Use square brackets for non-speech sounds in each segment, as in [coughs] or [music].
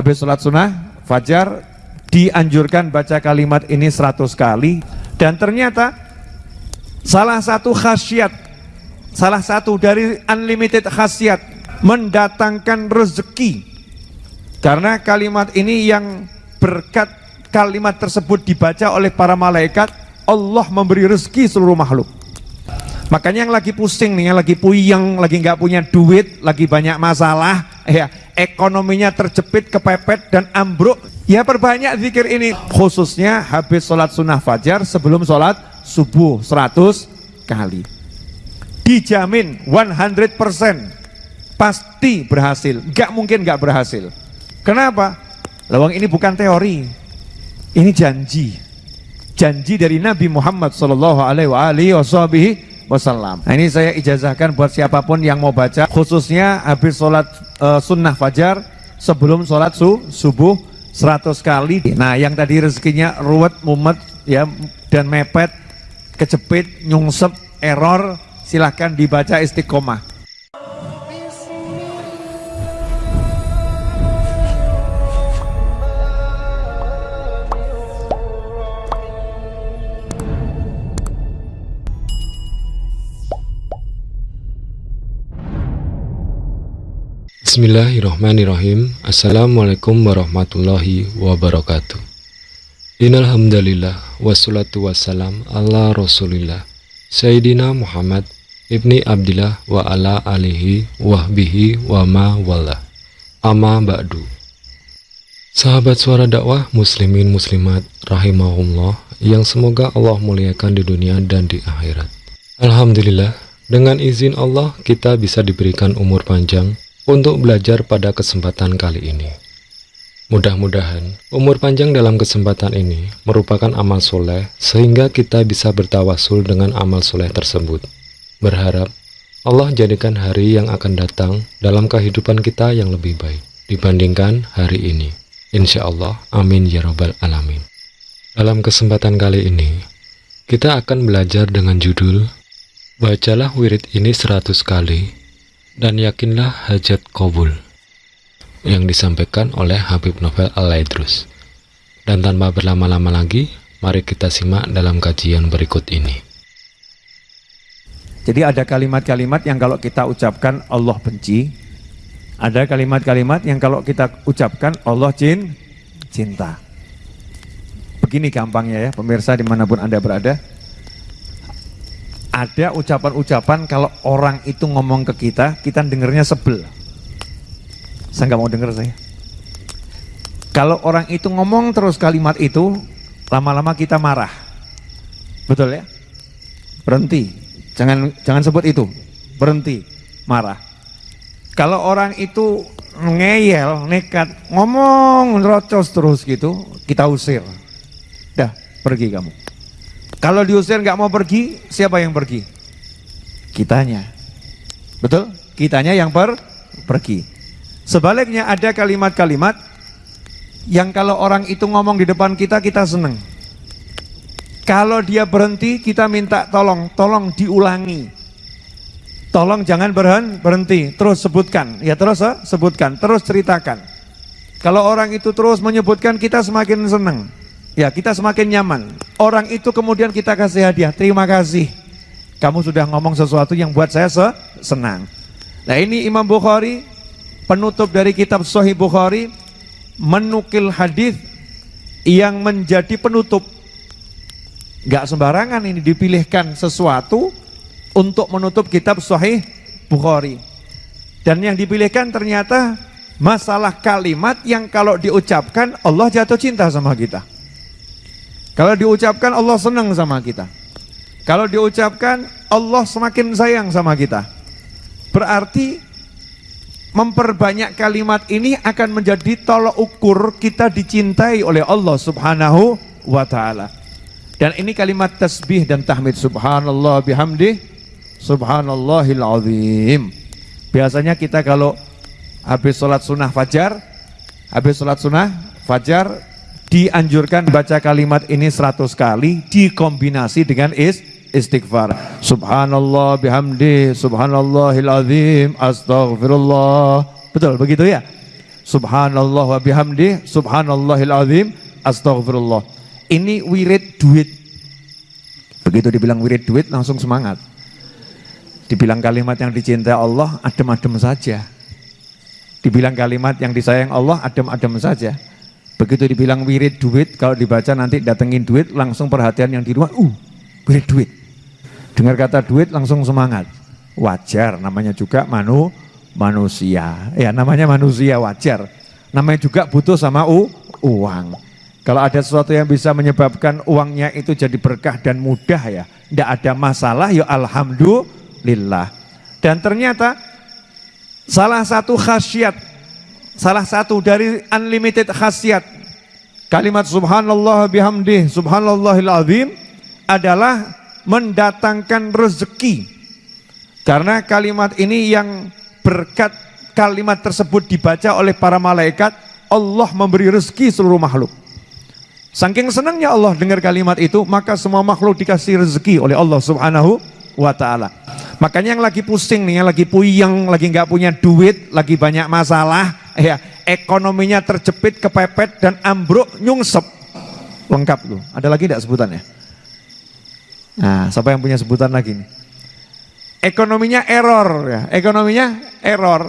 Habis sholat sunnah, fajar, dianjurkan baca kalimat ini 100 kali. Dan ternyata salah satu khasiat, salah satu dari unlimited khasiat, mendatangkan rezeki. Karena kalimat ini yang berkat kalimat tersebut dibaca oleh para malaikat, Allah memberi rezeki seluruh makhluk. Makanya yang lagi pusing nih, yang lagi puyeng, lagi nggak punya duit, lagi banyak masalah, ya ekonominya terjepit, kepepet dan ambruk, ya perbanyak zikir ini. Khususnya habis sholat sunnah fajar sebelum sholat subuh 100 kali. Dijamin 100% pasti berhasil, nggak mungkin nggak berhasil. Kenapa? Lawang ini bukan teori, ini janji. Janji dari Nabi Muhammad Alaihi Wasallam. Nah ini saya ijazahkan buat siapa pun yang mau baca, khususnya habis sholat uh, sunnah fajar sebelum sholat su, subuh 100 kali. Nah yang tadi rezekinya ruwet, mumet, ya dan mepet, kejepit, nyungsep, error, silahkan dibaca istiqomah. Bismillahirrahmanirrahim. Assalamualaikum warahmatullahi wabarakatuh. Innalhamdulillah Wassalatu wassalam ala rasulillah Sayyidina Muhammad Ibni Abdillah wa ala alihi wahbihi wa ma wala Amma ba'du. Sahabat suara dakwah muslimin muslimat rahimahullah Yang semoga Allah muliakan di dunia dan di akhirat. Alhamdulillah dengan izin Allah kita bisa diberikan umur panjang untuk belajar pada kesempatan kali ini. Mudah-mudahan umur panjang dalam kesempatan ini merupakan amal soleh sehingga kita bisa bertawasul dengan amal soleh tersebut. Berharap Allah jadikan hari yang akan datang dalam kehidupan kita yang lebih baik dibandingkan hari ini. Insya Allah, amin ya robbal alamin. Dalam kesempatan kali ini, kita akan belajar dengan judul Bacalah wirid ini seratus kali dan yakinlah hajat kabul yang disampaikan oleh Habib Novel Al-Laidrus. Dan tanpa berlama-lama lagi, mari kita simak dalam kajian berikut ini. Jadi ada kalimat-kalimat yang kalau kita ucapkan Allah benci, ada kalimat-kalimat yang kalau kita ucapkan Allah jin, cinta. Begini gampangnya ya, pemirsa di mana pun Anda berada, ada ucapan-ucapan kalau orang itu ngomong ke kita, kita dengernya sebel. Saya nggak mau denger saya. Kalau orang itu ngomong terus kalimat itu, lama-lama kita marah. Betul ya? Berhenti. Jangan jangan sebut itu. Berhenti. Marah. Kalau orang itu ngeyel, nekat, ngomong rocos terus gitu, kita usir. Dah, pergi kamu. Kalau diusir nggak mau pergi, siapa yang pergi? Kitanya. Betul? Kitanya yang per pergi. Sebaliknya ada kalimat-kalimat yang kalau orang itu ngomong di depan kita, kita seneng. Kalau dia berhenti, kita minta tolong, tolong diulangi. Tolong jangan berhenti, berhenti, terus sebutkan. Ya terus eh, sebutkan, terus ceritakan. Kalau orang itu terus menyebutkan, kita semakin senang. Ya kita semakin nyaman. Orang itu kemudian kita kasih hadiah. Terima kasih. Kamu sudah ngomong sesuatu yang buat saya se senang. Nah ini Imam Bukhari penutup dari kitab Sahih Bukhari menukil hadis yang menjadi penutup. Gak sembarangan ini dipilihkan sesuatu untuk menutup kitab Sahih Bukhari. Dan yang dipilihkan ternyata masalah kalimat yang kalau diucapkan Allah jatuh cinta sama kita. Kalau diucapkan Allah senang sama kita. Kalau diucapkan Allah semakin sayang sama kita. Berarti memperbanyak kalimat ini akan menjadi tolok ukur kita dicintai oleh Allah subhanahu wa ta'ala. Dan ini kalimat tasbih dan tahmid subhanallah bihamdi subhanallahil azim. Biasanya kita kalau habis sholat sunnah fajar, habis sholat sunnah fajar dianjurkan baca kalimat ini 100 kali dikombinasi dengan is istighfar. Subhanallah bihamdi, subhanallahil azim, astaghfirullah. Betul begitu ya? subhanallah wa bihamdi, subhanallahil azim, astagfirullah. Ini wirid duit. Begitu dibilang wirid duit langsung semangat. Dibilang kalimat yang dicintai Allah, adem-adem saja. Dibilang kalimat yang disayang Allah, adem-adem saja. Begitu dibilang wirid duit, kalau dibaca nanti datengin duit, langsung perhatian yang di rumah, uh, wirid duit. Dengar kata duit langsung semangat. Wajar, namanya juga manu, manusia. Ya namanya manusia wajar. Namanya juga butuh sama u, uang. Kalau ada sesuatu yang bisa menyebabkan uangnya itu jadi berkah dan mudah ya, tidak ada masalah ya alhamdulillah lillah. Dan ternyata salah satu khasiat, salah satu dari unlimited khasiat kalimat subhanallah bihamdi subhanallahil azim adalah mendatangkan rezeki. Karena kalimat ini yang berkat kalimat tersebut dibaca oleh para malaikat, Allah memberi rezeki seluruh makhluk. Saking senangnya Allah dengar kalimat itu, maka semua makhluk dikasih rezeki oleh Allah Subhanahu wa taala. Makanya yang lagi pusing nih, yang lagi puyeng, lagi nggak punya duit, lagi banyak masalah, ya ekonominya terjepit, kepepet dan ambruk, nyungsep. Lengkap tuh. Ada lagi tidak sebutannya? Nah, siapa yang punya sebutan lagi nih? Ekonominya error ya, ekonominya error.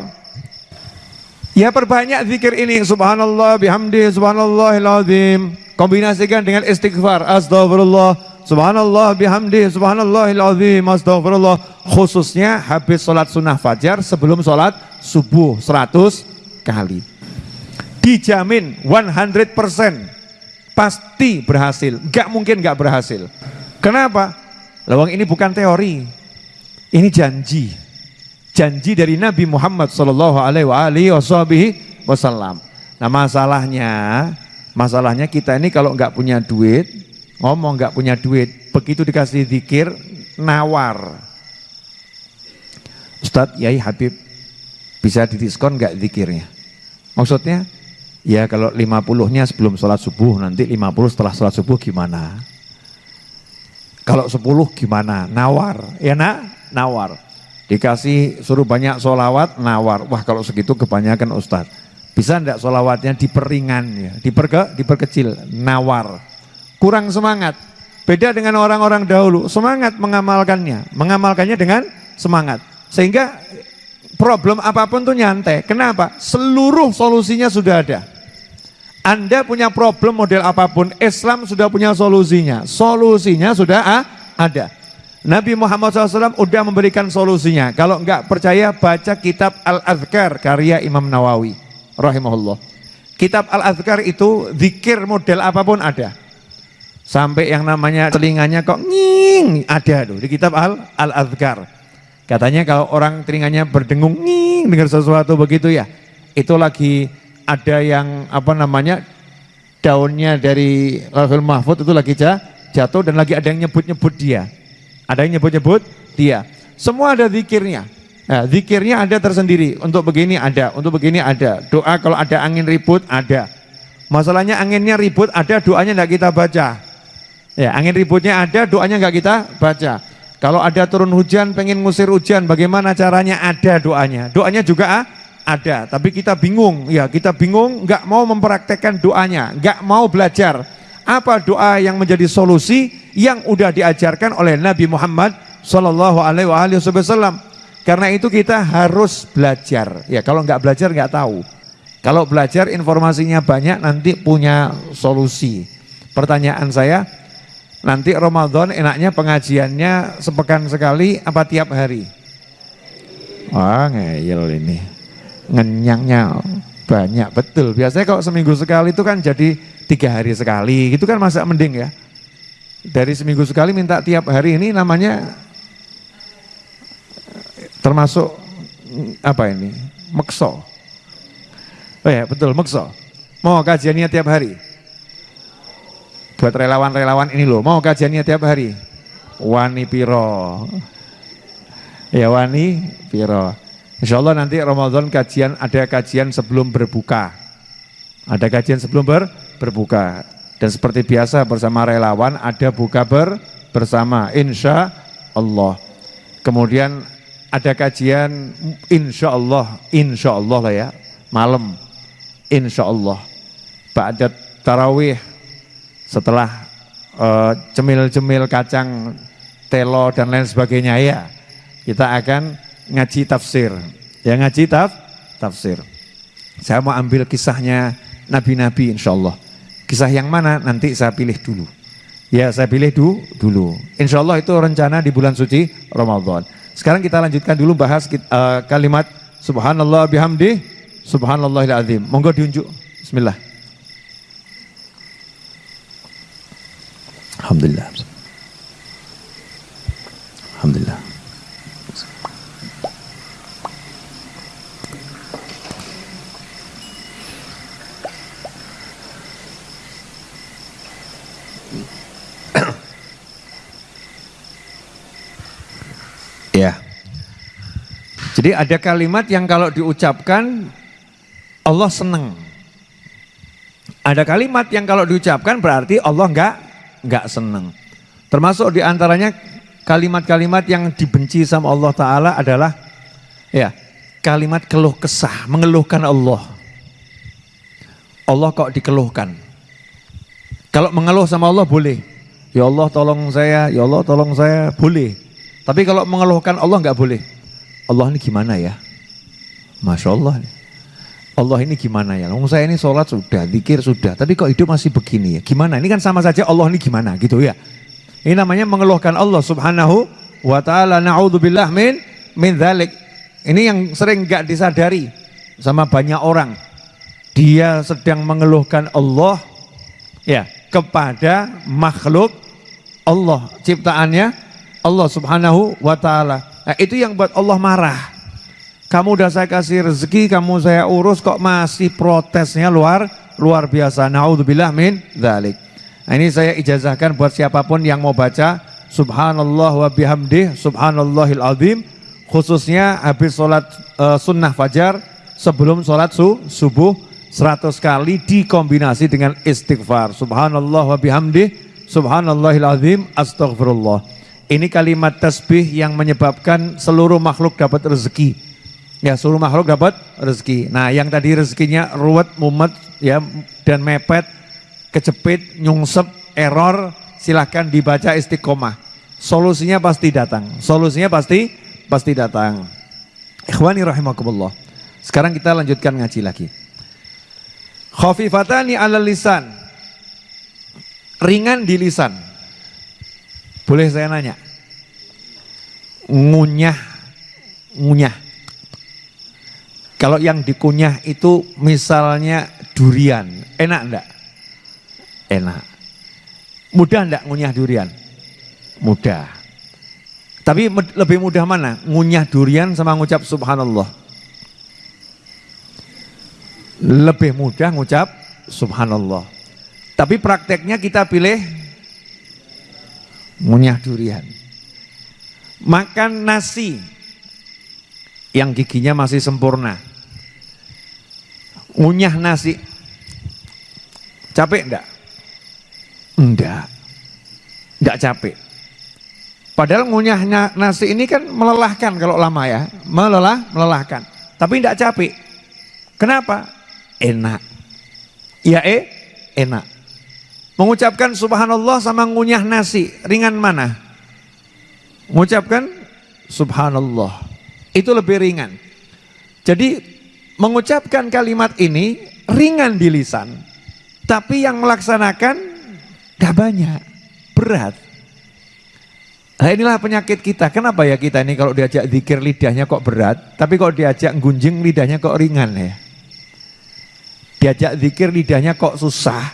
Ya perbanyak zikir ini subhanallah bihamdi subhanallahil azim. Kombinasikan dengan istighfar astagfirullah Subhanallah bihamdi, subhanallahil azim, astagfirullah. Khususnya habis sholat sunnah fajar sebelum sholat subuh 100 kali. Dijamin 100% pasti berhasil. Gak mungkin gak berhasil. Kenapa? Lawang ini bukan teori. Ini janji. Janji dari Nabi Muhammad Sallallahu Alaihi Wasallam. Nah masalahnya, masalahnya kita ini kalau nggak punya duit, ngomong nggak punya duit, begitu dikasih zikir nawar. Ustadz Yai Habib bisa didiskon nggak zikirnya? Maksudnya ya kalau 50-nya sebelum sholat subuh nanti 50 setelah sholat subuh gimana? Kalau 10 gimana? Nawar, ya nak? Nawar. Dikasih suruh banyak sholawat, nawar. Wah kalau segitu kebanyakan Ustadz. Bisa enggak sholawatnya diperingan ya, diperke, diperkecil, nawar kurang semangat. Beda dengan orang-orang dahulu, semangat mengamalkannya, mengamalkannya dengan semangat. Sehingga problem apa pun tuh nyantai. Kenapa? Seluruh solusinya sudah ada. Anda punya problem model apa pun, Islam sudah punya solusinya. Solusinya sudah ah, ada. Nabi Muhammad SAW sudah memberikan solusinya. Kalau enggak percaya, baca kitab Al-Azkar karya Imam Nawawi. Rahimahullah. Kitab Al-Azkar itu zikir model apa pun ada. Sampai yang namanya telinganya kok nging ada tuh di kitab Al Al Azkar. Katanya kalau orang telinganya berdengung nging dengar sesuatu begitu ya, itu lagi ada yang apa namanya daunnya dari Lauhul Mahfud itu lagi jatuh dan lagi ada yang nyebut-nyebut dia. Ada yang nyebut-nyebut dia. Semua ada zikirnya. Nah, zikirnya ada tersendiri. Untuk begini ada, untuk begini ada. Doa kalau ada angin ribut ada. Masalahnya anginnya ribut ada, doanya tidak kita baca. Ya, angin ributnya ada, doanya nggak kita baca. Kalau ada turun hujan, pengen ngusir hujan, bagaimana caranya? Ada doanya. Doanya juga ah, ada, tapi kita bingung. Ya, kita bingung, nggak mau mempraktekkan doanya, nggak mau belajar. Apa doa yang menjadi solusi yang udah diajarkan oleh Nabi Muhammad Shallallahu Alaihi Wasallam? Karena itu kita harus belajar. Ya, kalau nggak belajar nggak tahu. Kalau belajar informasinya banyak, nanti punya solusi. Pertanyaan saya, Nanti Ramadan enaknya pengajiannya sepekan sekali apa tiap hari? Wah ngeyel ini. Ngenyangnya banyak, betul. Biasanya kalau seminggu sekali itu kan jadi tiga hari sekali, gitu kan masa mending ya. Dari seminggu sekali minta tiap hari ini namanya termasuk apa ini? Mekso. Oh ya betul, mekso. Mau kajiannya tiap hari? Buat relawan-relawan ini loh mau kajiannya tiap hari? Wani piro? Ya wani piro? Insya Allah nanti Ramadan kajian ada kajian sebelum berbuka. Ada kajian sebelum ber, berbuka. Dan seperti biasa bersama relawan ada buka ber, bersama. Insya Allah kemudian ada kajian insya Allah insya Allah lah ya. Malam. Insya Allah Ba'da tarawih setelah uh, cemil-cemil kacang telo dan lain sebagainya ya kita akan ngaji tafsir. Ya ngaji taf, tafsir. Saya mau ambil kisahnya nabi-nabi insya Allah kisah yang mana? Nanti saya pilih dulu. Ya saya pilih du, dulu. Insya Allah itu rencana di bulan suci Ramadan. Sekarang kita lanjutkan dulu bahas uh, kalimat subhanallah bihamdi subhanallahil azim monggo diunjuk. Bismillah Alhamdulillah Alhamdulillah. [coughs] ya. Jadi ada kalimat yang kalau diucapkan Allah senang. Ada kalimat yang kalau diucapkan berarti Allah enggak enggak senang. Termasuk di antaranya kalimat-kalimat yang dibenci sama Allah Ta'ala adalah ya kalimat keluh kesah, mengeluhkan Allah. Allah kok dikeluhkan. Kalau mengeluh sama Allah boleh. Ya Allah tolong saya, ya Allah tolong saya, boleh. Tapi kalau mengeluhkan Allah nggak boleh. Allah ini gimana ya? Masya Allah. Allah ini gimana ya? Ngomong saya ini sholat sudah, zikir sudah, tapi kok hidup masih begini ya? Gimana? Ini kan sama saja Allah ini gimana gitu ya? Ini namanya mengeluhkan Allah Subhanahu wa taala. Nauzubillah min min dzalik. Ini yang sering gak disadari sama banyak orang. Dia sedang mengeluhkan Allah ya kepada makhluk Allah ciptaannya Allah Subhanahu wa taala. Nah, itu yang buat Allah marah. Kamu udah saya kasih rezeki, kamu saya urus kok masih protesnya luar luar biasa. Nauzubillah min dzalik. Nah, ini saya ijazahkan buat siapa pun yang mau baca Subhanallah wa bihamdih Subhanallahil azim khususnya habis sholat uh, sunnah fajar sebelum sholat su, subuh 100 kali dikombinasi dengan istighfar Subhanallah wa bihamdih Subhanallahil azim Astaghfirullah ini kalimat tasbih yang menyebabkan seluruh makhluk dapat rezeki ya seluruh makhluk dapat rezeki nah yang tadi rezekinya ruwet mumet ya dan mepet kejepit, nyungsep, error, silahkan dibaca istiqomah. Solusinya pasti datang. Solusinya pasti pasti datang. Ikhwani rahimakumullah. Sekarang kita lanjutkan ngaji lagi. Khafifatani ala lisan. Ringan di lisan. Boleh saya nanya? Ngunyah, ngunyah. Kalau yang dikunyah itu misalnya durian, enak enggak? enak. Mudah enggak ngunyah durian? Mudah. Tapi lebih mudah mana? Ngunyah durian sama ngucap subhanallah. Lebih mudah ngucap subhanallah. Tapi prakteknya kita pilih ngunyah durian. Makan nasi yang giginya masih sempurna. Ngunyah nasi. Capek enggak? Enggak. Enggak capek. Padahal ngunyahnya nasi ini kan melelahkan kalau lama ya. Melelah, melelahkan. Tapi enggak capek. Kenapa? Enak. Ya eh, enak. Mengucapkan subhanallah sama ngunyah nasi, ringan mana? Mengucapkan subhanallah. Itu lebih ringan. Jadi mengucapkan kalimat ini ringan di lisan. Tapi yang melaksanakan Gak banyak, berat. Nah inilah penyakit kita. Kenapa ya kita ini kalau diajak zikir lidahnya kok berat, tapi kalau diajak gunjing lidahnya kok ringan ya. Diajak zikir lidahnya kok susah,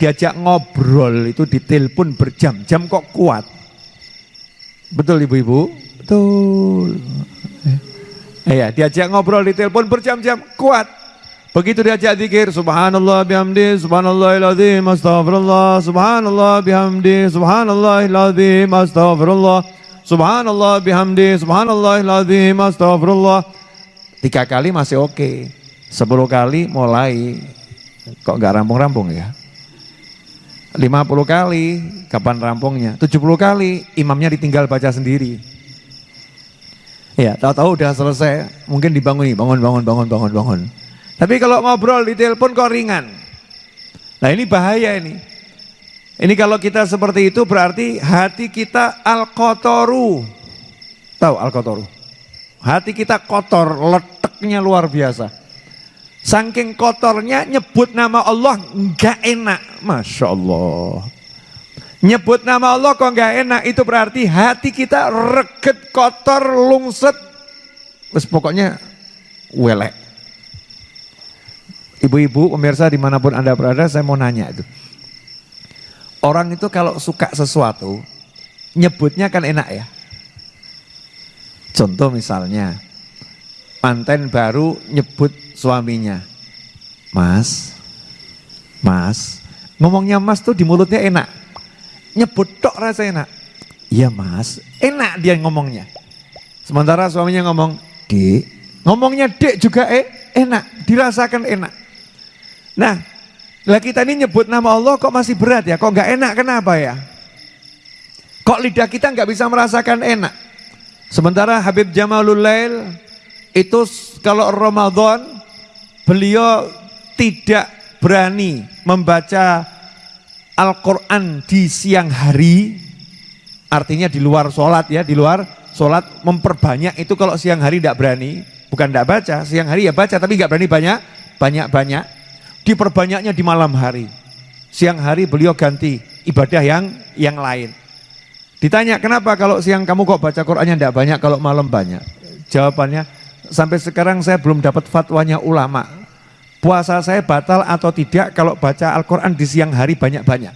diajak ngobrol itu ditelepon berjam-jam kok kuat. Betul ibu-ibu? Betul. Iya, diajak ngobrol di telepon berjam-jam kuat. Begitu diajak zikir subhanallah bihamdi subhanallahil azim astaghfirullah subhanallah bihamdi subhanallahil azim astaghfirullah subhanallah bihamdi subhanallahil azim astaghfirullah. Tiga kali masih oke. Okay. Sepuluh kali mulai kok nggak rampung-rampung ya. Lima puluh kali kapan rampungnya? Tujuh puluh kali imamnya ditinggal baca sendiri. Ya, tahu-tahu udah selesai, mungkin dibangun bangun, bangun, bangun, bangun, bangun. Tapi kalau ngobrol di telepon kok ringan. Nah ini bahaya ini. Ini kalau kita seperti itu berarti hati kita al-kotoru. Tahu al-kotoru? Hati kita kotor, leteknya luar biasa. Saking kotornya nyebut nama Allah nggak enak. Masya Allah. Nyebut nama Allah kok nggak enak itu berarti hati kita reget, kotor, lungset. Terus pokoknya welek. Ibu-ibu, pemirsa di mana pun Anda berada, saya mau nanya itu. Orang itu kalau suka sesuatu, nyebutnya kan enak ya. Contoh misalnya, manten baru nyebut suaminya, Mas, Mas, ngomongnya Mas tuh di mulutnya enak. Nyebut tok rasa enak. Iya Mas, enak dia ngomongnya. Sementara suaminya ngomong, Dek, ngomongnya Dek juga eh, enak, dirasakan enak. Nah, lah kita ini nyebut nama Allah kok masih berat ya? Kok nggak enak? Kenapa ya? Kok lidah kita nggak bisa merasakan enak? Sementara Habib Jamalul Lail itu kalau Ramadan beliau tidak berani membaca Al-Quran di siang hari, artinya di luar sholat ya, di luar sholat memperbanyak itu kalau siang hari tidak berani, bukan tidak baca, siang hari ya baca tapi nggak berani banyak, banyak-banyak diperbanyaknya di malam hari. Siang hari beliau ganti ibadah yang yang lain. Ditanya kenapa kalau siang kamu kok baca Qurannya tidak banyak, kalau malam banyak? Jawabannya sampai sekarang saya belum dapat fatwanya ulama. Puasa saya batal atau tidak kalau baca Al-Quran di siang hari banyak-banyak.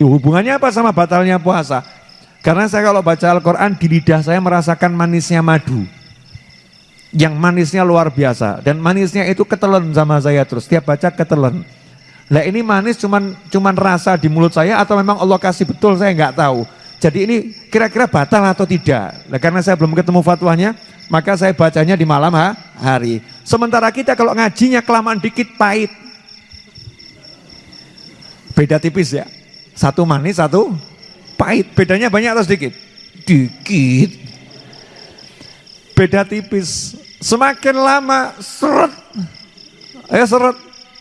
Hubungannya apa sama batalnya puasa? Karena saya kalau baca Al-Quran di lidah saya merasakan manisnya madu. Yang manisnya luar biasa. Dan manisnya itu ketelan sama saya terus. Tiap baca ketelan lah ini manis cuman cuman rasa di mulut saya atau memang Allah kasih betul? Saya nggak tahu. Jadi ini kira-kira batal atau tidak? Nah, karena saya belum ketemu fatwanya maka saya bacanya di malam ha, hari sementara kita kalau ngajinya kelamaan dikit pahit beda tipis ya satu manis satu pahit bedanya banyak atau sedikit dikit beda tipis Semakin lama seret. Ya seret.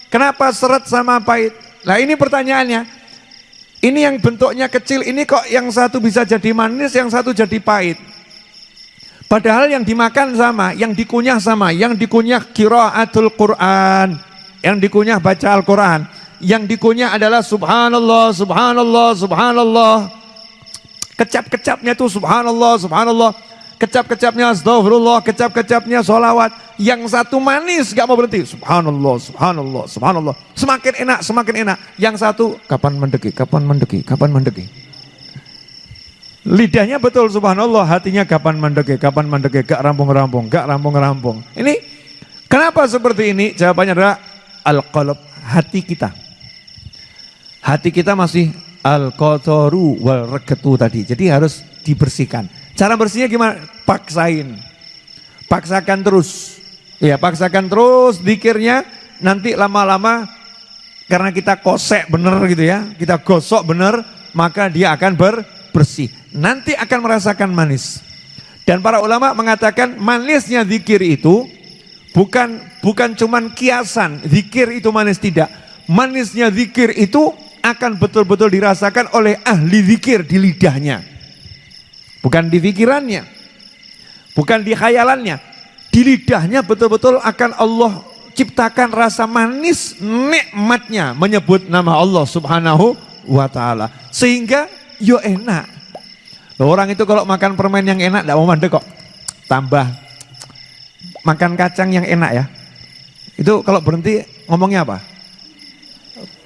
Kenapa seret sama pahit? Nah ini pertanyaannya. Ini yang bentuknya kecil, ini kok yang satu bisa jadi manis, yang satu jadi pahit. Padahal yang dimakan sama, yang dikunyah sama, yang dikunyah kiraatul Quran, yang dikunyah baca Al-Quran, yang dikunyah adalah subhanallah, subhanallah, subhanallah. Kecap-kecapnya tuh subhanallah, subhanallah kecap-kecapnya astagfirullah, kecap-kecapnya sholawat. Yang satu manis gak mau berhenti. Subhanallah, subhanallah, subhanallah. Semakin enak, semakin enak. Yang satu kapan mendeki, kapan mendeki, kapan mendeki. Lidahnya betul subhanallah, hatinya kapan mendeki, kapan mendeki, gak rampung-rampung, gak rampung-rampung. Ini kenapa seperti ini? Jawabannya adalah al-qalb, hati kita. Hati kita masih al-kotoru wal regetu tadi. Jadi harus dibersihkan. Cara bersihnya gimana? Paksain. Paksakan terus. Ya, paksakan terus dikirnya nanti lama-lama karena kita kosek bener gitu ya, kita gosok bener, maka dia akan ber, bersih. Nanti akan merasakan manis. Dan para ulama mengatakan manisnya zikir itu bukan bukan cuman kiasan, zikir itu manis tidak. Manisnya zikir itu akan betul-betul dirasakan oleh ahli zikir di lidahnya. Bukan di pikirannya. Bukan di khayalannya. Di lidahnya betul-betul akan Allah ciptakan rasa manis nikmatnya menyebut nama Allah subhanahu wa ta'ala. Sehingga yo enak. Loh, orang itu kalau makan permen yang enak tidak mau mandek kok. Tambah makan kacang yang enak ya. Itu kalau berhenti ngomongnya apa?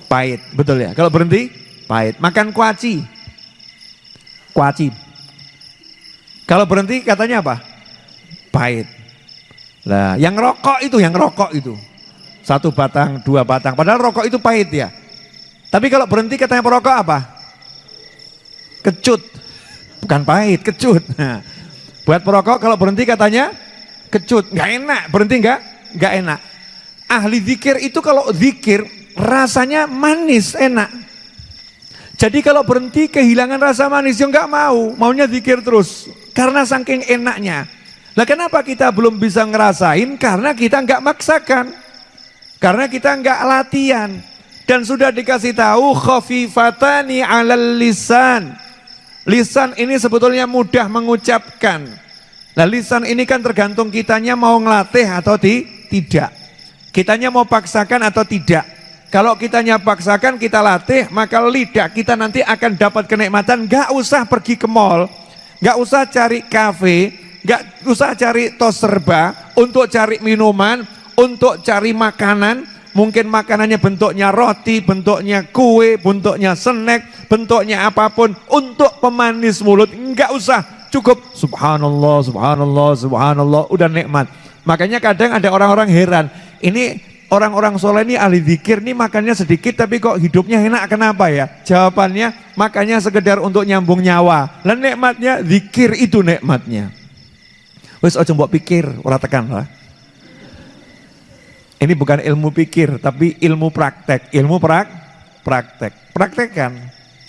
Pahit, betul ya. Kalau berhenti pahit. Makan kuaci. Kuaci kalau berhenti katanya apa? Pahit. Lah, yang rokok itu, yang rokok itu. Satu batang, dua batang. Padahal rokok itu pahit ya. Tapi kalau berhenti katanya perokok apa? Kecut. Bukan pahit, kecut. Nah, buat perokok kalau berhenti katanya kecut. Nggak enak, berhenti nggak? Nggak enak. Ahli zikir itu kalau zikir rasanya manis, enak. Jadi kalau berhenti kehilangan rasa manis, ya nggak mau, maunya zikir terus. Karena saking enaknya. Lah kenapa kita belum bisa ngerasain? Karena kita nggak maksakan. Karena kita enggak latihan dan sudah dikasih tahu khafifatani 'alal lisan. Lisan ini sebetulnya mudah mengucapkan. Nah, lisan ini kan tergantung kitanya mau ngelatih atau ti tidak. Kitanya mau paksakan atau tidak. Kalau kitanya paksakan kita latih, maka lidah kita nanti akan dapat kenikmatan. Gak usah pergi ke mall, gak usah cari kafe, gak usah cari tos serba untuk cari minuman, untuk cari makanan, Mungkin makanannya bentuknya roti, bentuknya kue, bentuknya snack, bentuknya apa pun untuk pemanis mulut. Enggak usah, cukup subhanallah, subhanallah, subhanallah, udah nikmat. Makanya kadang ada orang-orang heran, ini orang-orang soleh ini ahli zikir ini makannya sedikit tapi kok hidupnya enak kenapa ya? Jawabannya makanya sekedar untuk nyambung nyawa. Dan nikmatnya zikir itu nikmatnya. Wes ojo mbok pikir, ora tekan lah. Ini bukan ilmu pikir, tapi ilmu praktek. Ilmu prak, praktek. Praktekkan.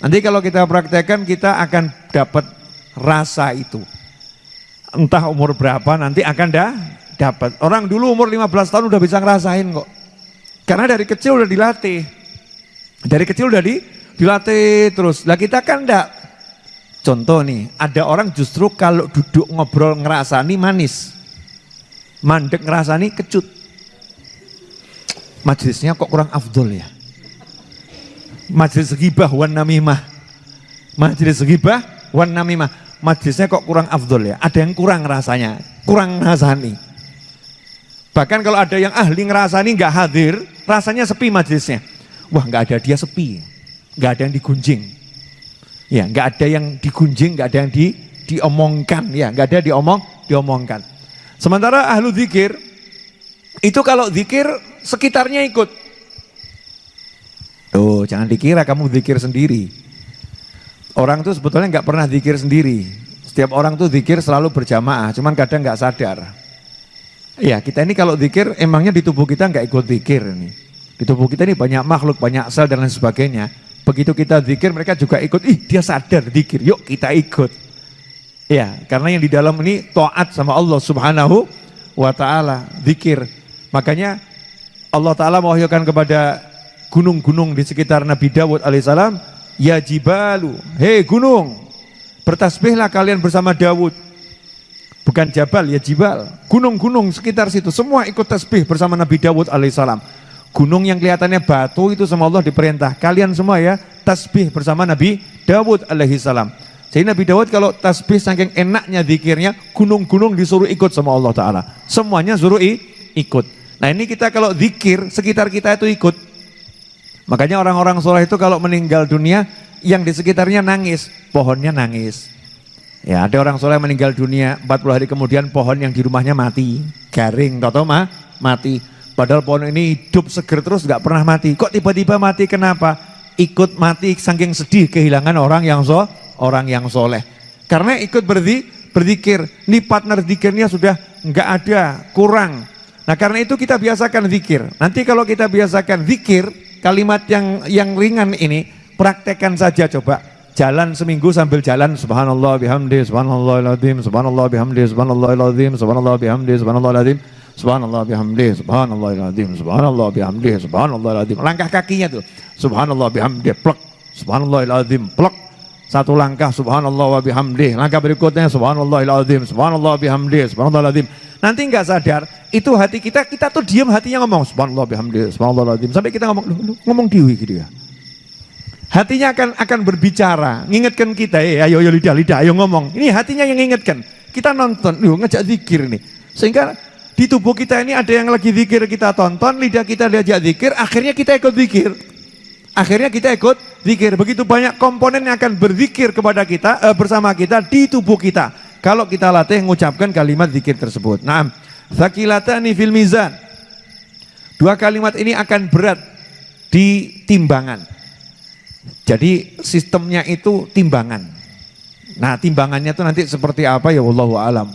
Nanti kalau kita praktekkan, kita akan dapat rasa itu. Entah umur berapa, nanti akan dah dapat. Orang dulu umur 15 tahun udah bisa ngerasain kok. Karena dari kecil udah dilatih. Dari kecil udah di, dilatih terus. Lah kita kan enggak. Contoh nih, ada orang justru kalau duduk ngobrol ngerasani manis. Mandek ngerasani kecut Majelisnya kok kurang afdol ya. Majelis gibah wan namimah. Majelis gibah wan namimah. Majelisnya kok kurang afdol ya. Ada yang kurang rasanya, kurang rasani. Bahkan kalau ada yang ahli ngerasani nggak hadir, rasanya sepi majelisnya. Wah nggak ada dia sepi, nggak ada yang digunjing. Ya nggak ada yang digunjing, nggak ada yang di, diomongkan, ya nggak ada diomong, diomongkan. Sementara ahlu zikir itu kalau zikir sekitarnya ikut. Tuh, jangan dikira kamu zikir sendiri. Orang tuh sebetulnya nggak pernah zikir sendiri. Setiap orang tuh zikir selalu berjamaah, cuman kadang nggak sadar. Ya, kita ini kalau zikir emangnya di tubuh kita nggak ikut zikir ini. Di tubuh kita ini banyak makhluk, banyak sel dan lain sebagainya. Begitu kita zikir mereka juga ikut, ih dia sadar zikir, yuk kita ikut. Ya, karena yang di dalam ini taat sama Allah Subhanahu wa taala, zikir. Makanya Allah Ta'ala mewahyukan kepada gunung-gunung di sekitar Nabi Dawud alaihissalam, Ya jibalu, hei gunung, bertasbihlah kalian bersama Dawud. Bukan jabal, ya jibal. Gunung-gunung sekitar situ, semua ikut tasbih bersama Nabi Dawud alaihissalam. Gunung yang kelihatannya batu itu sama Allah diperintah. Kalian semua ya, tasbih bersama Nabi Dawud alaihissalam. Jadi Nabi Dawud kalau tasbih saking enaknya zikirnya, gunung-gunung disuruh ikut sama Allah Ta'ala. Semuanya suruh ikut. Nah ini kita kalau zikir, sekitar kita itu ikut. Makanya orang-orang soleh itu kalau meninggal dunia, yang di sekitarnya nangis, pohonnya nangis. Ya ada orang soleh meninggal dunia, 40 hari kemudian pohon yang di rumahnya mati, garing, tau mah mati. Padahal pohon ini hidup seger terus gak pernah mati. Kok tiba-tiba mati kenapa? Ikut mati saking sedih kehilangan orang yang so, orang yang soleh. Karena ikut berdi, berzikir, ini partner zikirnya sudah nggak ada, kurang. Nah karena itu kita biasakan zikir. Nanti kalau kita biasakan zikir, kalimat yang yang ringan ini, praktekkan saja coba. Jalan seminggu sambil jalan subhanallah bihamdi subhanallahiladzim subhanallah bihamdi subhanallahiladzim subhanallah bihamdi subhanallahiladzim subhanallah bihamdi subhanallahiladzim subhanallah bihamdi subhanallahiladzim langkah kakinya tuh subhanallah bihamdi plek subhanallahiladzim plek satu langkah subhanallah wa bihamdi langkah berikutnya subhanallahiladzim subhanallah bihamdi subhanallahiladzim Nanti nggak sadar, itu hati kita, kita tuh diam hatinya ngomong, subhanallah bihamdillah, subhanallah Sampai kita ngomong, ngomong diwi gitu ya. Hatinya akan akan berbicara, ngingetkan kita, eh ayo, ayo lidah, lidah, ayo ngomong. Ini hatinya yang ngingetkan. Kita nonton, yuk ngejak zikir nih. Sehingga di tubuh kita ini ada yang lagi zikir kita tonton, lidah kita diajak zikir, akhirnya kita ikut zikir. Akhirnya kita ikut zikir. Begitu banyak komponen yang akan berzikir kepada kita, eh, bersama kita di tubuh kita kalau kita latih mengucapkan kalimat zikir tersebut. Nah, zakilatani fil mizan. Dua kalimat ini akan berat di timbangan. Jadi sistemnya itu timbangan. Nah, timbangannya itu nanti seperti apa ya wallahu alam.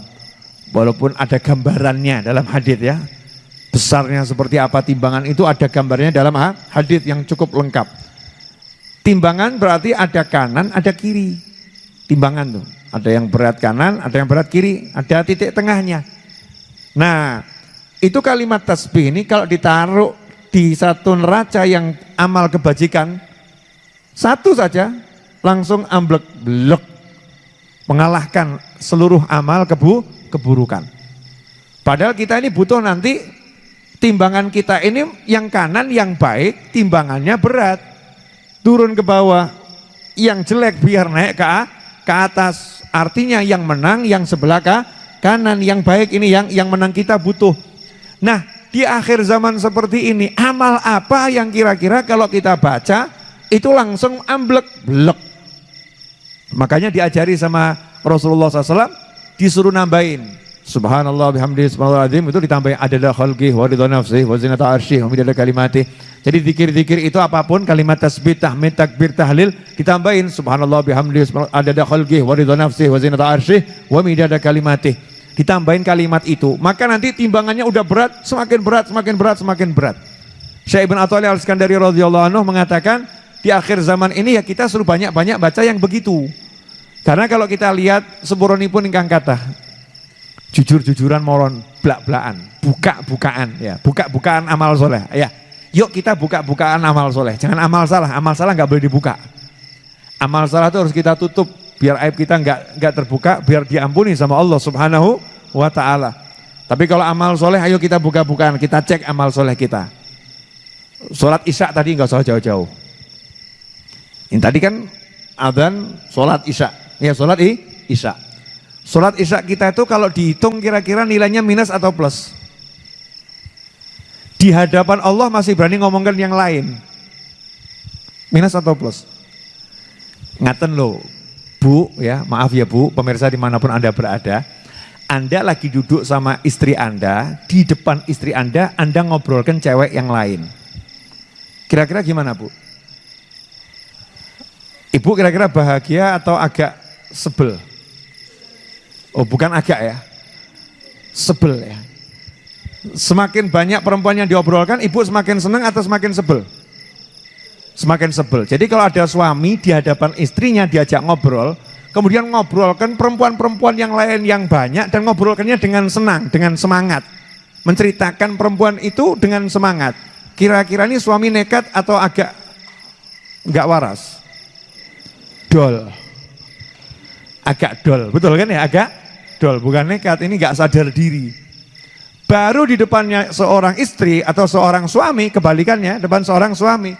Walaupun ada gambarannya dalam hadis ya. Besarnya seperti apa timbangan itu ada gambarnya dalam hadis yang cukup lengkap. Timbangan berarti ada kanan, ada kiri. Timbangan tuh. Ada yang berat kanan, ada yang berat kiri, ada titik tengahnya. Nah, itu kalimat tasbih ini kalau ditaruh di satu neraca yang amal kebajikan, satu saja langsung amblek blek mengalahkan seluruh amal kebu keburukan. Padahal kita ini butuh nanti timbangan kita ini yang kanan yang baik timbangannya berat. Turun ke bawah yang jelek biar naik ke, ke atas. Artinya yang menang yang sebelah ke kanan. Yang baik ini yang yang menang kita butuh. Nah di akhir zaman seperti ini amal apa yang kira-kira kalau kita baca itu langsung amblek blek. Makanya diajari sama Rasulullah SAW disuruh nambahin Subhanallah bihamdi subhanallah azim itu ditambahin adada khalqih wa ridha nafsih wa zinata arsyih wa midada kalimati. Jadi zikir-zikir itu apa pun kalimat tasbih, tahmid, takbir, tahlil ditambahin subhanallah bihamdi adada khalqih wa ridha nafsih wa zinata arsyih wa midada kalimati. Ditambahin kalimat itu, maka nanti timbangannya udah berat, semakin berat, semakin berat, semakin berat. Syekh Ibn Atwali Al-Skandari radhiyallahu anhu mengatakan di akhir zaman ini ya kita suruh banyak-banyak baca yang begitu. Karena kalau kita lihat pun ingkang kata jujur-jujuran moron belak-belakan buka-bukaan ya buka-bukaan amal soleh ya. Yuk kita buka-bukaan amal soleh. Jangan amal salah amal salah nggak boleh dibuka. Amal salah itu harus kita tutup biar aib kita nggak nggak terbuka biar diampuni sama Allah subhanahu wa ta'ala. Tapi kalau amal soleh ayo kita buka-bukaan kita cek amal soleh kita. Sholat isya tadi nggak usah jauh-jauh. Ini tadi kan adzan sholat isya. Ya sholat i, isya Sholat isya kita itu kalau dihitung kira-kira nilainya minus atau plus? Di hadapan Allah masih berani ngomongkan yang lain. Minus atau plus? Ngaten loh, Bu ya, maaf ya Bu, pemirsa di mana pun Anda berada. Anda lagi duduk sama istri Anda, di depan istri Anda, Anda ngobrolkan cewek yang lain. Kira-kira gimana Bu? Ibu kira-kira bahagia atau agak sebel? Oh bukan agak ya, sebel ya. Semakin banyak perempuan yang diobrolkan, ibu semakin senang atau semakin sebel? Semakin sebel. Jadi kalau ada suami di hadapan istrinya diajak ngobrol, kemudian ngobrolkan perempuan-perempuan yang lain yang banyak dan ngobrolkannya dengan senang, dengan semangat. Menceritakan perempuan itu dengan semangat. Kira-kira ini suami nekat atau agak nggak waras? Dol. Agak dol, betul kan ya? Agak dol, bukan nekat, ini gak sadar diri. Baru di depannya seorang istri atau seorang suami, kebalikannya, depan seorang suami,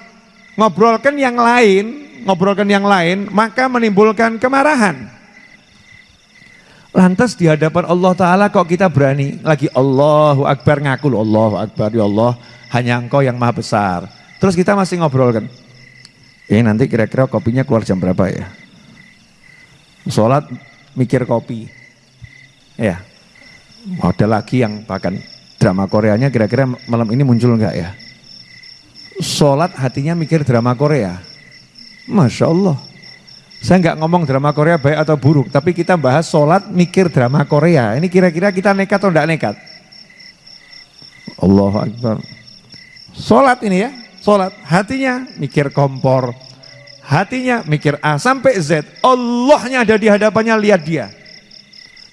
ngobrolkan yang lain, ngobrolkan yang lain, maka menimbulkan kemarahan. Lantas di hadapan Allah Ta'ala kok kita berani lagi Allahu Akbar ngaku Allahu Akbar ya Allah hanya engkau yang maha besar. Terus kita masih ngobrolkan. Ini nanti kira-kira kopinya keluar jam berapa ya? Sholat mikir kopi. Ya, ada lagi yang bahkan drama Koreanya kira-kira malam ini muncul enggak ya? Sholat hatinya mikir drama Korea. Masya Allah. Saya enggak ngomong drama Korea baik atau buruk, tapi kita bahas sholat mikir drama Korea. Ini kira-kira kita nekat atau enggak nekat? Allah Akbar. Sholat ini ya, sholat. Hatinya mikir kompor, hatinya mikir A sampai Z. Allahnya ada di hadapannya, lihat dia.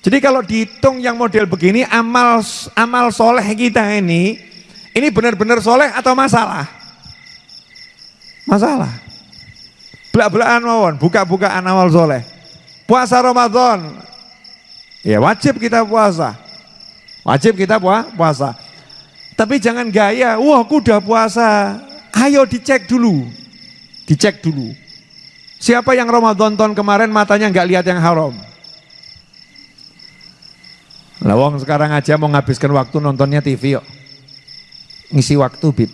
Jadi kalau dihitung yang model begini amal amal soleh kita ini ini benar-benar soleh atau masalah? Masalah. Belak-belakan mawon, buka-bukaan amal soleh. Puasa Ramadan, ya wajib kita puasa. Wajib kita puasa. Tapi jangan gaya, wah aku udah puasa. Ayo dicek dulu. Dicek dulu. Siapa yang Ramadan tahun kemarin matanya nggak lihat yang haram? Lawang sekarang aja mau ngabiskan waktu nontonnya TV yuk. Ngisi waktu bib.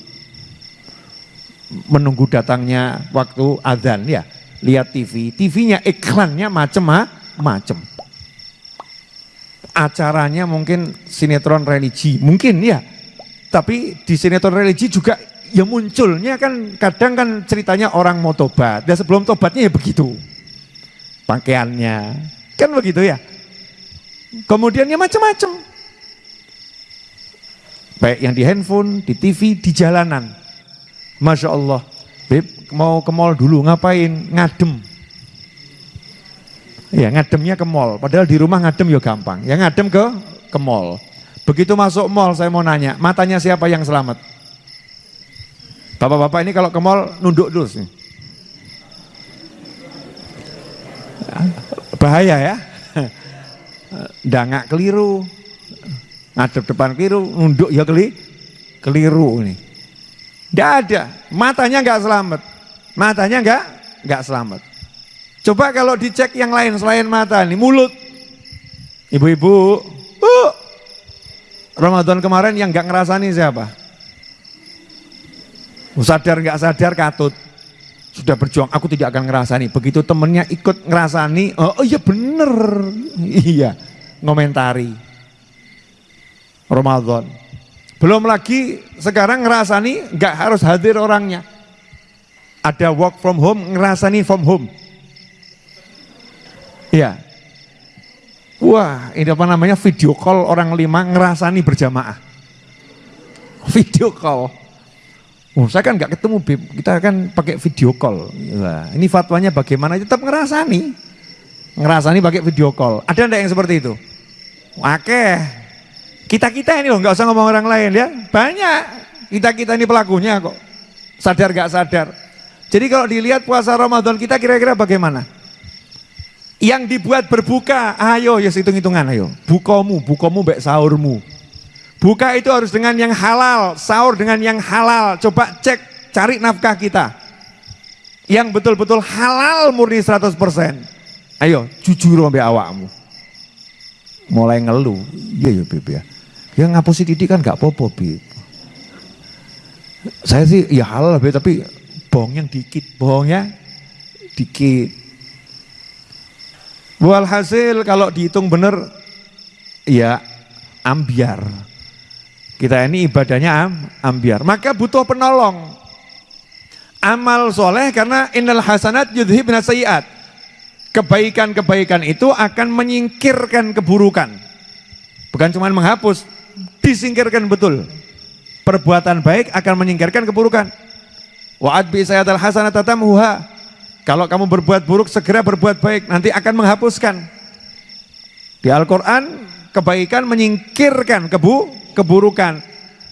Menunggu datangnya waktu adzan ya. Lihat TV, TV-nya iklannya macem-macem. Acaranya mungkin sinetron religi, mungkin ya. Tapi di sinetron religi juga ya munculnya kan kadang kan ceritanya orang mau tobat. Dan sebelum tobatnya ya begitu. Pakaiannya, kan begitu ya Kemudian ya macam-macam. Baik yang di handphone, di TV, di jalanan. Masya Allah. Beb, mau ke mall dulu ngapain? Ngadem. Ya ngademnya ke mall. Padahal di rumah ngadem ya gampang. Ya ngadem ke ke mall. Begitu masuk mall saya mau nanya, matanya siapa yang selamat? Bapak-bapak ini kalau ke mall nunduk terus. Bahaya ya. Dangak keliru. Ngadep depan keliru, nunduk ya keli, keliru ini. Tidak ada, matanya nggak selamat. Matanya nggak nggak selamat. Coba kalau dicek yang lain selain mata nih, mulut. Ibu-ibu, uh, Ramadan kemarin yang nggak ngerasani siapa? Sadar nggak sadar katut. Sudah berjuang, aku tidak akan ngerasani. Begitu temennya ikut ngerasani, oh, oh iya bener. Iya, ngomentari. Ramadan. Belum lagi sekarang ngerasani nggak harus hadir orangnya. Ada work from home, ngerasani from home. Iya. Wah, ini apa namanya video call orang lima ngerasani berjamaah. Video call. Oh, saya kan nggak ketemu Bib, kita kan pakai video call. Nah, ini fatwanya bagaimana? Tetap ngerasani. Ngerasani pakai video call. Ada enggak yang seperti itu? Oke. Kita-kita ini loh, nggak usah ngomong orang lain ya. Banyak. Kita-kita ini pelakunya kok. Sadar nggak sadar. Jadi kalau dilihat puasa Ramadan kita kira-kira bagaimana? Yang dibuat berbuka, ayo ya hitung-hitungan ayo. Bukomu, bukomu baik sahurmu. Buka itu harus dengan yang halal, sahur dengan yang halal. Coba cek, cari nafkah kita. Yang betul-betul halal murni 100%. Ayo, jujur sampai awakmu. Mulai ngeluh. Iya ya Bib ya. Ya ngapusi titik kan gak apa-apa Bib. Saya sih ya halal Bib, tapi bohongnya dikit. Bohongnya dikit. Walhasil kalau dihitung benar ya ambiar. Kita ini ibadahnya am, ambiar. Maka butuh penolong. Amal soleh karena innal hasanat yudhibna sayiat. Kebaikan-kebaikan itu akan menyingkirkan keburukan. Bukan cuma menghapus, disingkirkan betul. Perbuatan baik akan menyingkirkan keburukan. Wa'ad bi sayyatal hasanat tatamhuha. Kalau kamu berbuat buruk segera berbuat baik, nanti akan menghapuskan. Di Al-Qur'an kebaikan menyingkirkan kebu keburukan.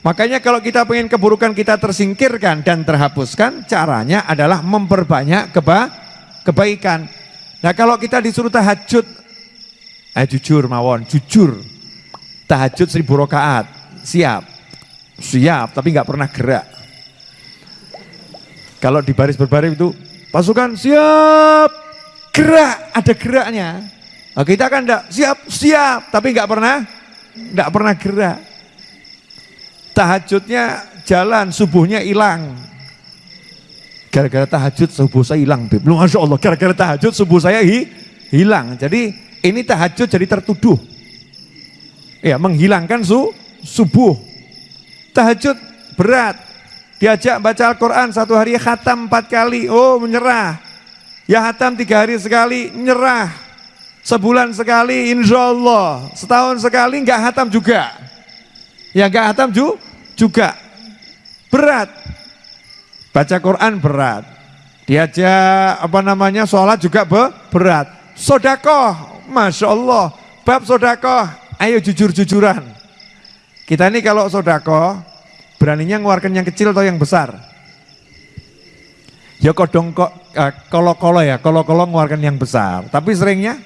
Makanya kalau kita pengen keburukan kita tersingkirkan dan terhapuskan, caranya adalah memperbanyak keba kebaikan. Nah kalau kita disuruh tahajud, eh jujur mawon, jujur. Tahajud seribu rakaat, siap. Siap, tapi nggak pernah gerak. Kalau di baris berbaris itu, pasukan siap, gerak, ada geraknya. Nah, kita kan enggak siap, siap, tapi nggak pernah, nggak pernah gerak tahajudnya jalan, subuhnya hilang. Gara-gara tahajud subuh saya hilang. Lu Masya Allah, gara-gara tahajud subuh saya hi, hilang. Jadi ini tahajud jadi tertuduh. Ya, menghilangkan su, subuh. Tahajud berat. Diajak baca Al-Quran satu hari khatam empat kali. Oh menyerah. Ya khatam tiga hari sekali, menyerah. Sebulan sekali, insya Allah. Setahun sekali nggak khatam juga. Ya nggak khatam juga juga berat. Baca Quran berat. Diajak apa namanya sholat juga be, berat. Sodakoh, Masya Allah. Bab sodakoh, ayo jujur-jujuran. Kita ini kalau sodakoh, beraninya ngeluarkan yang kecil atau yang besar? Ya kodong kok, eh, kolo-kolo ya, kolo-kolo ngeluarkan yang besar. Tapi seringnya,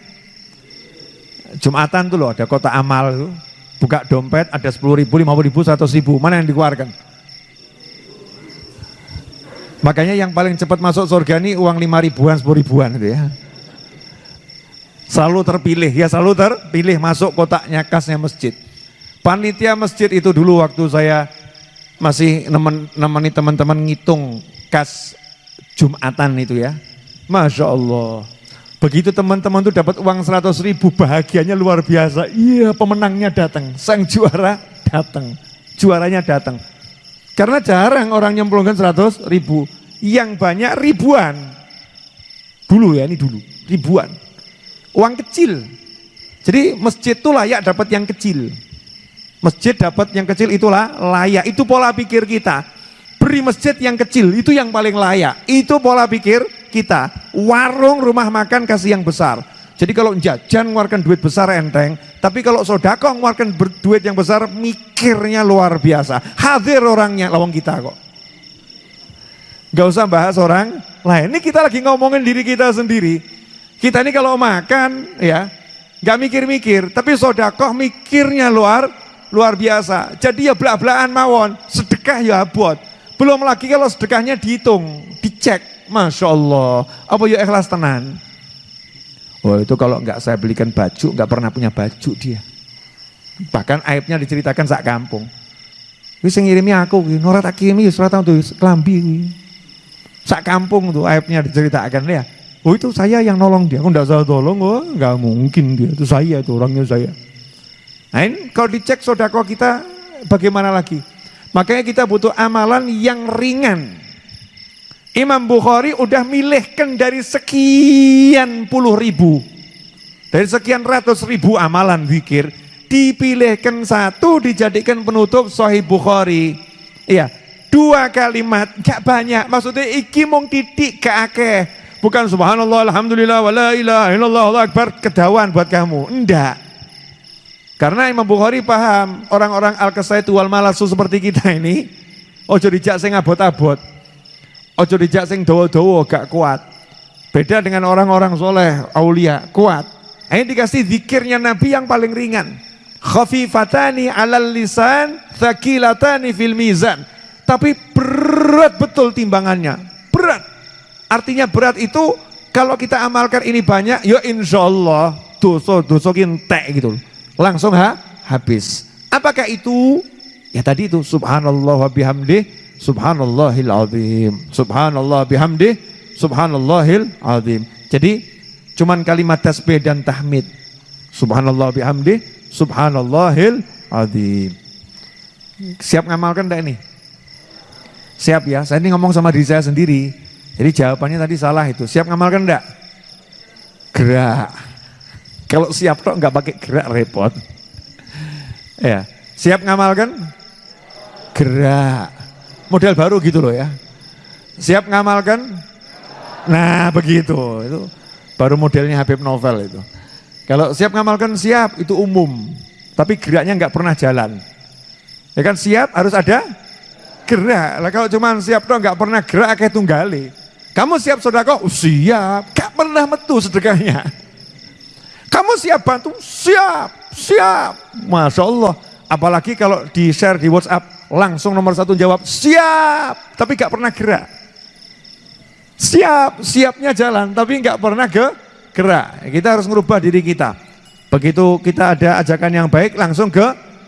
Jumatan tuh loh ada kota amal tuh buka dompet ada 10 ribu, 50 ribu, 100 ribu, mana yang dikeluarkan? Makanya yang paling cepat masuk surga ini uang 5 ribuan, 10 ribuan gitu ya. Selalu terpilih, ya selalu terpilih masuk kotaknya kasnya masjid. Panitia masjid itu dulu waktu saya masih nemen, nemeni teman-teman ngitung kas Jumatan itu ya. Masya Allah. Begitu teman-teman tuh dapat uang 100 ribu, bahagianya luar biasa. Iya pemenangnya datang, sang juara datang, juaranya datang. Karena jarang orang nyemplungkan 100 ribu, yang banyak ribuan. Dulu ya, ini dulu, ribuan. Uang kecil. Jadi masjid itu layak dapat yang kecil. Masjid dapat yang kecil itulah layak, itu pola pikir kita. Beri masjid yang kecil, itu yang paling layak. Itu pola pikir kita. Warung rumah makan kasih yang besar. Jadi kalau jajan ngeluarkan duit besar enteng, tapi kalau sodako ngeluarkan duit yang besar mikirnya luar biasa. Hadir orangnya lawang kita kok. Gak usah bahas orang lain. Ini kita lagi ngomongin diri kita sendiri. Kita ini kalau makan ya nggak mikir-mikir, tapi sodakoh mikirnya luar luar biasa. Jadi ya belak-belakan mawon, sedekah ya buat. Belum lagi kalau sedekahnya dihitung, dicek, masya Allah. Apa ya ikhlas tenan? Oh itu kalau nggak saya belikan baju, nggak pernah punya baju dia. Bahkan aibnya diceritakan sak kampung. Wis ngirimi aku ki, ora tak kirimi ora tuh kelambi Sak kampung tuh aibnya diceritakan ya. Oh itu saya yang nolong dia, aku enggak salah tolong, oh enggak mungkin dia, itu saya itu orangnya saya. Nah ini kalau dicek sodako kita bagaimana lagi? Makanya kita butuh amalan yang ringan. Imam Bukhari udah milihkan dari sekian puluh ribu, dari sekian ratus ribu amalan zikir, dipilihkan satu dijadikan penutup Sahih Bukhari. Iya, dua kalimat gak banyak. Maksudnya iki mung titik gak akeh. Bukan subhanallah alhamdulillah wala ilaha illallah Allah akbar kedawan buat kamu. Enggak. Karena Imam Bukhari paham orang-orang al-kasaitu wal malasu seperti kita ini ojo dijak sing abot-abot. Ojo dijak sing dawa-dawa gak kuat. Beda dengan orang-orang soleh, aulia, kuat. Ini dikasih zikirnya Nabi yang paling ringan. Khafifatani alal lisan thaqilatani fil mizan. Tapi berat betul timbangannya. Berat. Artinya berat itu kalau kita amalkan ini banyak ya insya Allah dosa dosa kintek gitu langsung ha habis. Apakah itu? Ya tadi itu subhanallah wa bihamdi subhanallahil azim subhanallah bihamdi subhanallahil azim jadi cuman kalimat tasbih dan tahmid subhanallah bihamdi Subhanallahil azim. Siap ngamalkan enggak ini? Siap ya, saya ini ngomong sama diri saya sendiri. Jadi jawabannya tadi salah itu. Siap ngamalkan enggak? Gerak. Kalau siap kok enggak pakai gerak repot. Ya, siap ngamalkan? Gerak. Model baru gitu loh ya. Siap ngamalkan? Nah begitu. Itu baru modelnya Habib Novel itu. Kalau siap ngamalkan siap itu umum, tapi geraknya nggak pernah jalan. Ya kan siap harus ada gerak. Lah kalau cuma siap tuh nggak pernah gerak kayak tunggali. Kamu siap sodako? Oh, siap. Gak pernah metu sedekahnya. Kamu siap bantu? Siap, siap. Masya Allah. Apalagi kalau di share di WhatsApp langsung nomor satu jawab siap, tapi gak pernah gerak. Siap, siapnya jalan, tapi nggak pernah ke gerak. Kita harus merubah diri kita. Begitu kita ada ajakan yang baik langsung ke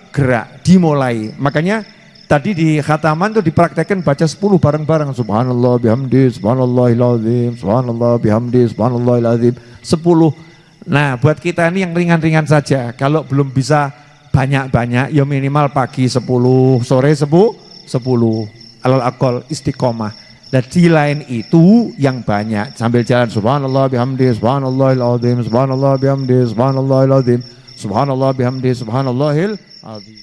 gerak, dimulai. Makanya tadi di khataman itu dipraktekkan baca 10 bareng-bareng. Subhanallah bihamdi, subhanallahilazim, subhanallah bihamdi, subhanallahilazim. 10. Nah buat kita ini yang ringan-ringan saja. Kalau belum bisa banyak-banyak, ya minimal pagi 10, sore 10, 10. Alal akol istiqomah. Dan di lain itu yang banyak sambil jalan subhanallah bihamdi subhanallahil azim subhanallah bihamdi subhanallahil azim subhanallah bihamdi subhanallahil azim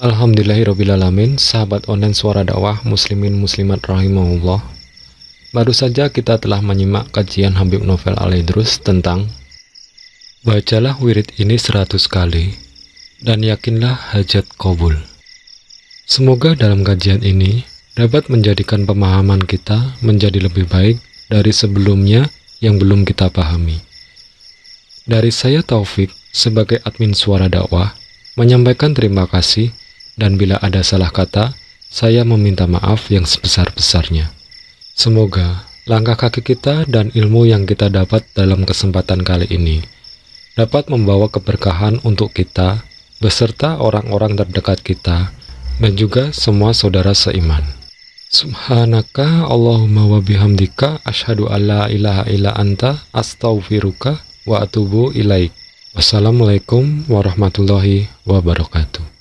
Alhamdulillahirrabbilalamin Sahabat online suara dakwah muslimin muslimat rahimahullah Baru saja kita telah menyimak kajian Habib Novel Alaidrus tentang Bacalah wirid ini seratus kali dan yakinlah hajat kabul. Semoga dalam kajian ini dapat menjadikan pemahaman kita menjadi lebih baik dari sebelumnya yang belum kita pahami. Dari saya Taufik sebagai admin suara dakwah menyampaikan terima kasih dan bila ada salah kata, saya meminta maaf yang sebesar-besarnya. Semoga langkah kaki kita dan ilmu yang kita dapat dalam kesempatan kali ini dapat membawa keberkahan untuk kita beserta orang-orang terdekat kita dan juga semua saudara seiman. Subhanaka Allahumma wa bihamdika asyhadu alla ilaha illa anta astaghfiruka wa atubu ilaik. Wassalamualaikum warahmatullahi wabarakatuh.